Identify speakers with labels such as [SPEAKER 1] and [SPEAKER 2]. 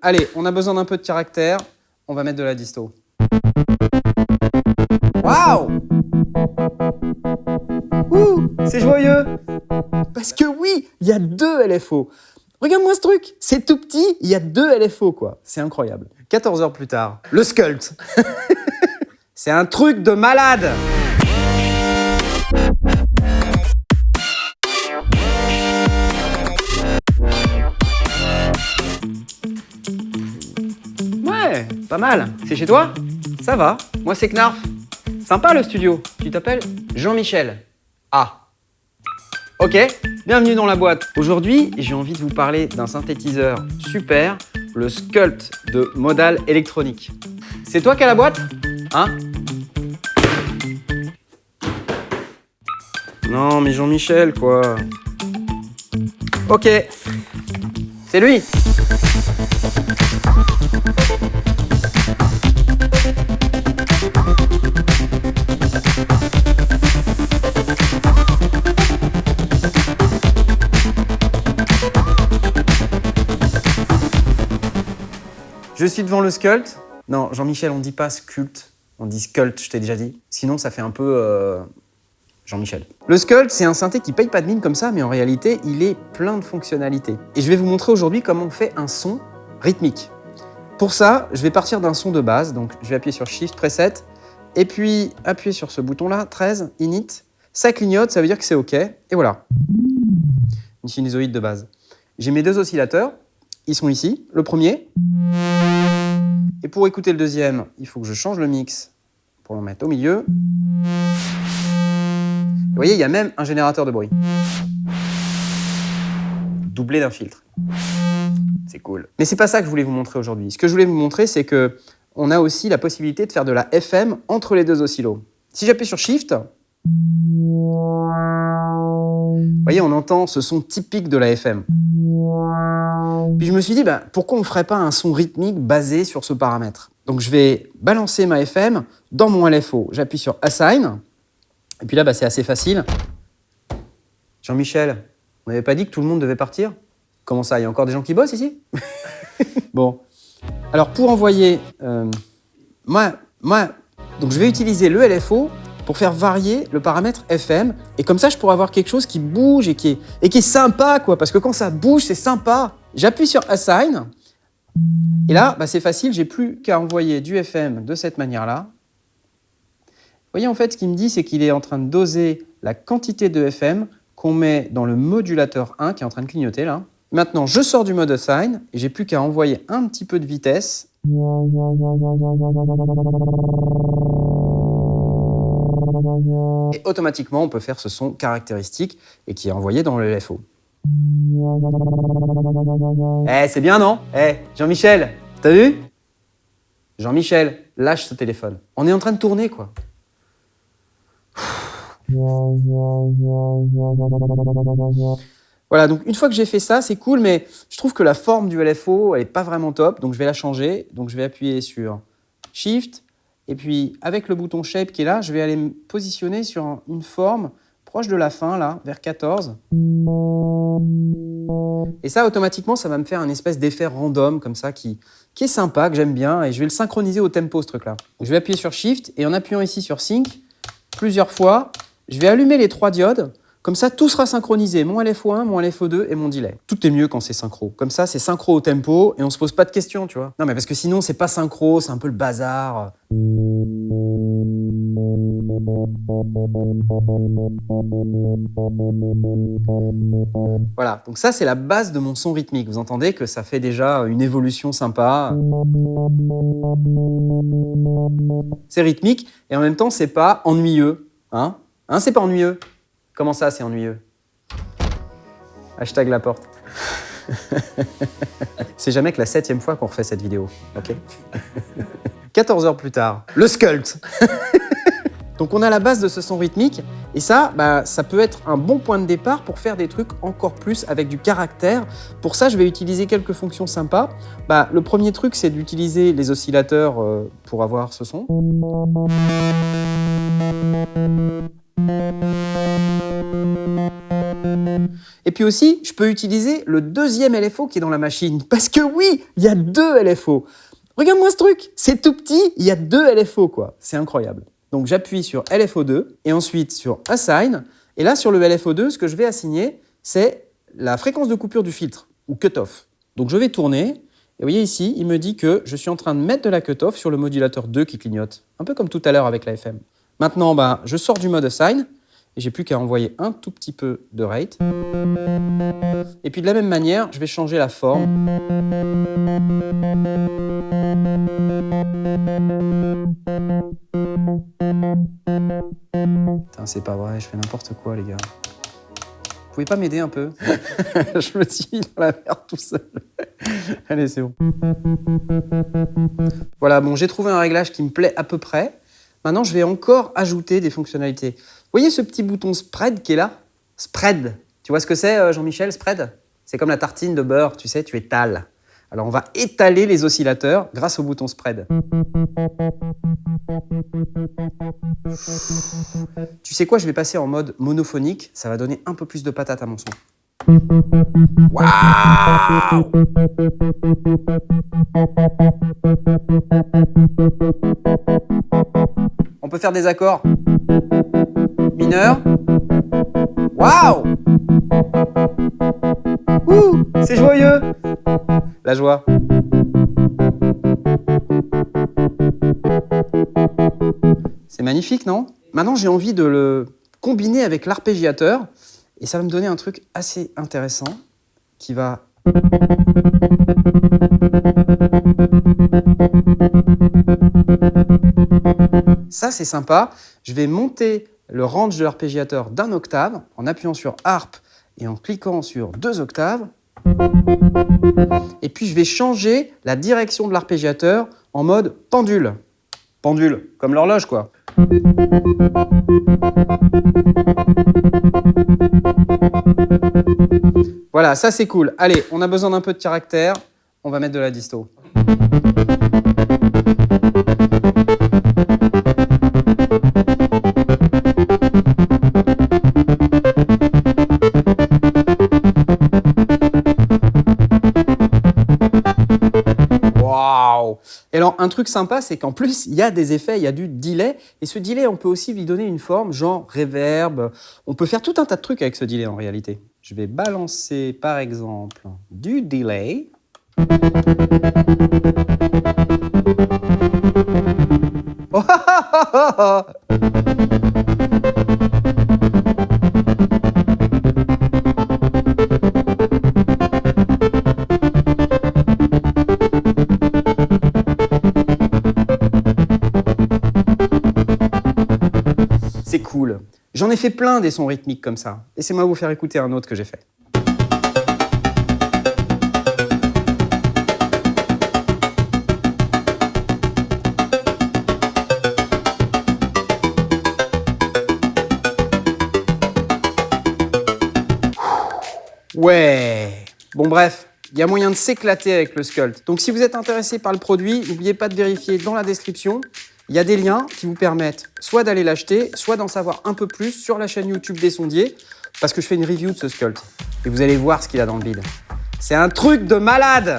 [SPEAKER 1] Allez, on a besoin d'un peu de caractère. On va mettre de la disto. Waouh Ouh, c'est joyeux Parce que oui, il y a deux LFO. Regarde-moi ce truc, c'est tout petit, il y a deux LFO quoi. C'est incroyable. 14 heures plus tard, le sculpt. c'est un truc de malade pas mal. C'est chez toi Ça va. Moi, c'est Knarf. Sympa le studio. Tu t'appelles Jean-Michel. Ah. Ok, bienvenue dans la boîte. Aujourd'hui, j'ai envie de vous parler d'un synthétiseur super, le Sculpt de Modal Électronique. C'est toi qui as la boîte Hein Non, mais Jean-Michel, quoi. Ok, c'est lui Je suis devant le sculpt. Non, Jean-Michel, on dit pas sculpt, on dit sculpt, je t'ai déjà dit. Sinon, ça fait un peu euh, Jean-Michel. Le sculpt, c'est un synthé qui paye pas de mine comme ça, mais en réalité, il est plein de fonctionnalités. Et je vais vous montrer aujourd'hui comment on fait un son rythmique. Pour ça, je vais partir d'un son de base, donc je vais appuyer sur Shift, Preset, et puis appuyer sur ce bouton-là, 13, Init. Ça clignote, ça veut dire que c'est OK, et voilà. Une sinusoïde de base. J'ai mes deux oscillateurs, ils sont ici. Le premier. Et pour écouter le deuxième, il faut que je change le mix pour le mettre au milieu. Vous voyez, il y a même un générateur de bruit. Doublé d'un filtre. C'est cool. Mais c'est pas ça que je voulais vous montrer aujourd'hui. Ce que je voulais vous montrer, c'est que on a aussi la possibilité de faire de la FM entre les deux oscillos. Si j'appuie sur Shift, vous voyez, on entend ce son typique de la FM. Puis je me suis dit, bah, pourquoi on ne ferait pas un son rythmique basé sur ce paramètre? Donc je vais balancer ma FM dans mon LFO. J'appuie sur Assign. Et puis là, bah, c'est assez facile. Jean-Michel, on n'avait pas dit que tout le monde devait partir? Comment ça, il y a encore des gens qui bossent ici? Bon. Alors pour envoyer... Euh, moi, moi, donc je vais utiliser le LFO pour faire varier le paramètre FM. Et comme ça, je pourrais avoir quelque chose qui bouge et qui est, et qui est sympa, quoi. Parce que quand ça bouge, c'est sympa. J'appuie sur Assign. Et là, bah, c'est facile, j'ai plus qu'à envoyer du FM de cette manière-là. Vous voyez, en fait, ce qu'il me dit, c'est qu'il est en train de doser la quantité de FM qu'on met dans le modulateur 1 qui est en train de clignoter là. Maintenant, je sors du mode Assign et j'ai plus qu'à envoyer un petit peu de vitesse. Et automatiquement, on peut faire ce son caractéristique et qui est envoyé dans le LFO. Eh, c'est bien, non? Eh, Jean-Michel, t'as vu? Jean-Michel, lâche ce téléphone. On est en train de tourner, quoi. Voilà, donc une fois que j'ai fait ça, c'est cool, mais je trouve que la forme du LFO, elle n'est pas vraiment top, donc je vais la changer. Donc je vais appuyer sur Shift, et puis, avec le bouton Shape qui est là, je vais aller me positionner sur une forme proche de la fin, là, vers 14. Et ça, automatiquement, ça va me faire un espèce d'effet random, comme ça, qui, qui est sympa, que j'aime bien, et je vais le synchroniser au tempo, ce truc-là. Je vais appuyer sur Shift, et en appuyant ici sur Sync, plusieurs fois, je vais allumer les trois diodes, comme ça, tout sera synchronisé, mon LFO1, mon LFO2 et mon delay. Tout est mieux quand c'est synchro. Comme ça, c'est synchro au tempo et on se pose pas de questions, tu vois. Non, mais parce que sinon, c'est pas synchro, c'est un peu le bazar. Voilà, donc ça c'est la base de mon son rythmique. Vous entendez que ça fait déjà une évolution sympa. C'est rythmique et en même temps c'est pas ennuyeux. Hein, hein c'est pas ennuyeux Comment ça, c'est ennuyeux? Hashtag la porte. c'est jamais que la septième fois qu'on refait cette vidéo, ok? 14 heures plus tard, le sculpt Donc on a la base de ce son rythmique, et ça, bah, ça peut être un bon point de départ pour faire des trucs encore plus avec du caractère. Pour ça, je vais utiliser quelques fonctions sympas. Bah, le premier truc, c'est d'utiliser les oscillateurs euh, pour avoir ce son. Et puis aussi, je peux utiliser le deuxième LFO qui est dans la machine. Parce que oui, il y a deux LFO. Regarde-moi ce truc, c'est tout petit, il y a deux LFO quoi. C'est incroyable. Donc j'appuie sur LFO2 et ensuite sur Assign. Et là, sur le LFO2, ce que je vais assigner, c'est la fréquence de coupure du filtre, ou cutoff. Donc je vais tourner, et vous voyez ici, il me dit que je suis en train de mettre de la cutoff sur le modulateur 2 qui clignote, un peu comme tout à l'heure avec la FM. Maintenant, ben, je sors du mode Assign, et j'ai plus qu'à envoyer un tout petit peu de rate. Et puis de la même manière, je vais changer la forme. Putain, c'est pas vrai, je fais n'importe quoi, les gars. Vous pouvez pas m'aider un peu? Je me suis mis dans la merde tout seul. Allez, c'est bon. Voilà, bon, j'ai trouvé un réglage qui me plaît à peu près. Maintenant, je vais encore ajouter des fonctionnalités. Vous voyez ce petit bouton spread qui est là? Spread. Tu vois ce que c'est, euh, Jean-Michel, spread? C'est comme la tartine de beurre, tu sais, tu étales. Alors on va étaler les oscillateurs grâce au bouton spread. Tu sais quoi, je vais passer en mode monophonique, ça va donner un peu plus de patate à mon son. On peut faire des accords. Mineurs. Waouh Ouh, c'est joyeux. La joie. C'est magnifique, non? Maintenant, j'ai envie de le combiner avec l'arpégiateur et ça va me donner un truc assez intéressant qui va... Ça, c'est sympa. Je vais monter le range de l'arpégiateur d'un octave en appuyant sur Harp et en cliquant sur deux octaves. Et puis, je vais changer la direction de l'arpégiateur en mode pendule. Pendule, comme l'horloge, quoi. Voilà, ça c'est cool. Allez, on a besoin d'un peu de caractère. On va mettre de la disto. Et alors, un truc sympa, c'est qu'en plus, il y a des effets, il y a du delay. Et ce delay, on peut aussi lui donner une forme, genre reverb. On peut faire tout un tas de trucs avec ce delay en réalité. Je vais balancer, par exemple, du delay. C'est J'en ai fait plein des sons rythmiques comme ça. Laissez-moi vous faire écouter un autre que j'ai fait. Ouais Bon bref, il y a moyen de s'éclater avec le Sculpt. Donc si vous êtes intéressé par le produit, n'oubliez pas de vérifier dans la description. Il y a des liens qui vous permettent soit d'aller l'acheter, soit d'en savoir un peu plus sur la chaîne YouTube des sondiers, parce que je fais une review de ce Sculpt. Et vous allez voir ce qu'il a dans le bide. C'est un truc de malade